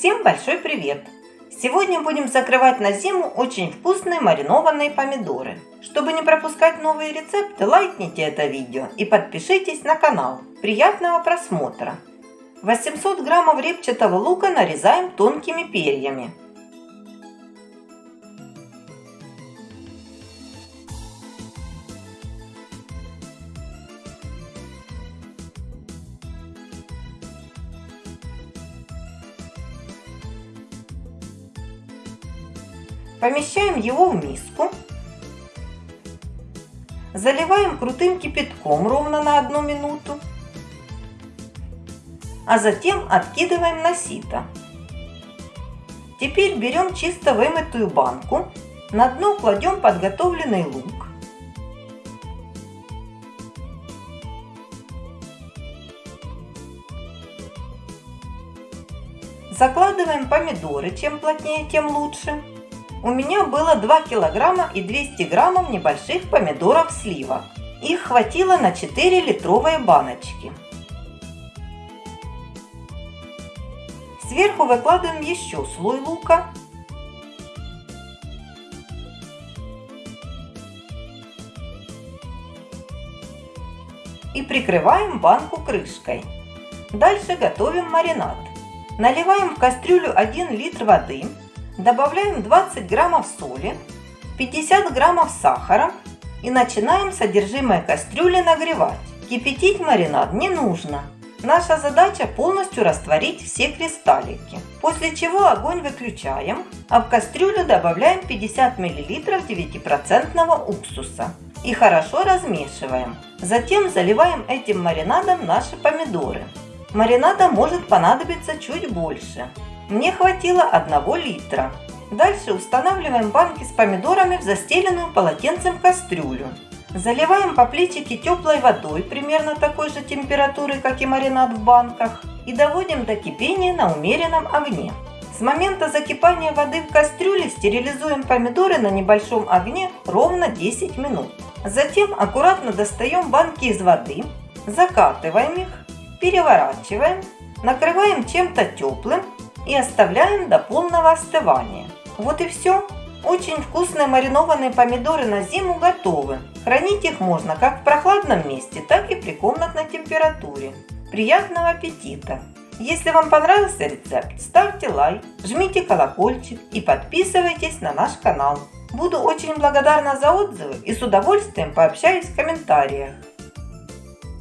Всем большой привет! Сегодня будем закрывать на зиму очень вкусные маринованные помидоры. Чтобы не пропускать новые рецепты, лайкните это видео и подпишитесь на канал. Приятного просмотра! 800 граммов репчатого лука нарезаем тонкими перьями. Помещаем его в миску. Заливаем крутым кипятком ровно на одну минуту. А затем откидываем на сито. Теперь берем чисто вымытую банку. На дно кладем подготовленный лук. Закладываем помидоры, чем плотнее, тем лучше. У меня было 2 килограмма и 200 граммов небольших помидоров сливок. Их хватило на 4 литровые баночки. Сверху выкладываем еще слой лука. И прикрываем банку крышкой. Дальше готовим маринад. Наливаем в кастрюлю 1 литр воды Добавляем 20 граммов соли, 50 граммов сахара и начинаем содержимое кастрюли нагревать. Кипятить маринад не нужно. Наша задача полностью растворить все кристаллики. После чего огонь выключаем, а в кастрюлю добавляем 50 мл 9% уксуса и хорошо размешиваем. Затем заливаем этим маринадом наши помидоры. Маринада может понадобиться чуть больше. Мне хватило 1 литра. Дальше устанавливаем банки с помидорами в застеленную полотенцем кастрюлю. Заливаем по плечике теплой водой, примерно такой же температуры, как и маринад в банках, и доводим до кипения на умеренном огне. С момента закипания воды в кастрюле стерилизуем помидоры на небольшом огне ровно 10 минут. Затем аккуратно достаем банки из воды, закатываем их, переворачиваем, накрываем чем-то теплым и оставляем до полного остывания. Вот и все. Очень вкусные маринованные помидоры на зиму готовы. Хранить их можно как в прохладном месте, так и при комнатной температуре. Приятного аппетита! Если вам понравился рецепт, ставьте лайк, жмите колокольчик и подписывайтесь на наш канал. Буду очень благодарна за отзывы и с удовольствием пообщаюсь в комментариях.